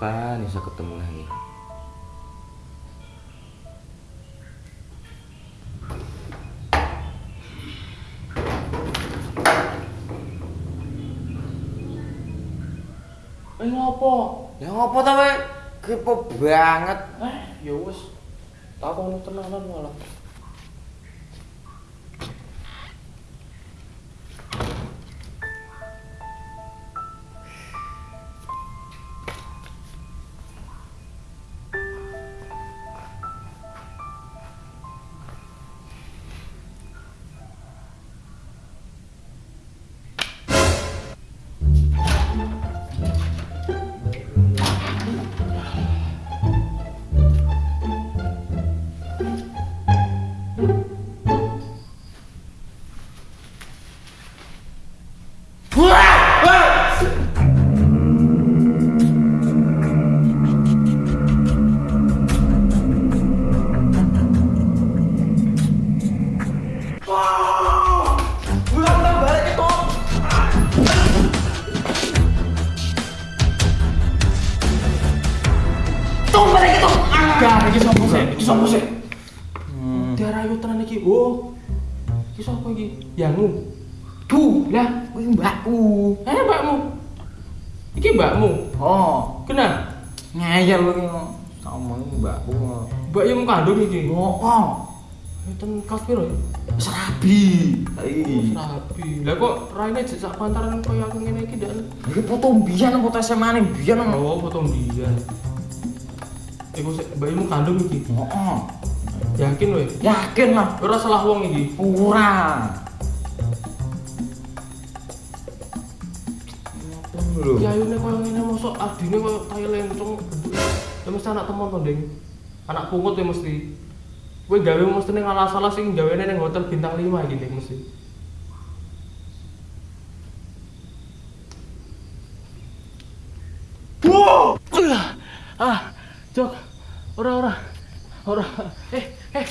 kapan bisa ketemu lagi Eh ngopo? ya ngopo ta we kepo banget Eh, ya wis. Takon tenanan malah. Gak, iki sopo sih? Iki sopo sih? Daerah ayu tenan iki. Oh. Iki sopo iki? Yangmu. Tuh, lah, kuwi mbakku eh mbakmu. Iki mbakmu. oh Kenal? ngeyel kuwi sama mbakku Mbak yang kandung iki. oh oh Ten kelas piro ya? serabi Ih. Rapi. Lah kok raine jek sak pantaran koyo aku ngene iki ndak. Iki foto mbiyen foto SMA ne mbiyen. Oh, foto dia. Iku mbakmu kandung iki. Heeh. Yakin weh? Yakin lah. Ora salah wong iki. Ora. Lho. Ya ayune koyo ngene mosok adine koyo tai lencong. Ya mesti anak temen to, Ding. Anak pungut ya mesti. Kowe gawe mesti ning alas-alas sing gawene ning hotel bintang 5 iki Ding mesti. Wow! Ah, Jok. Ora ora. Ora. Eh, eh.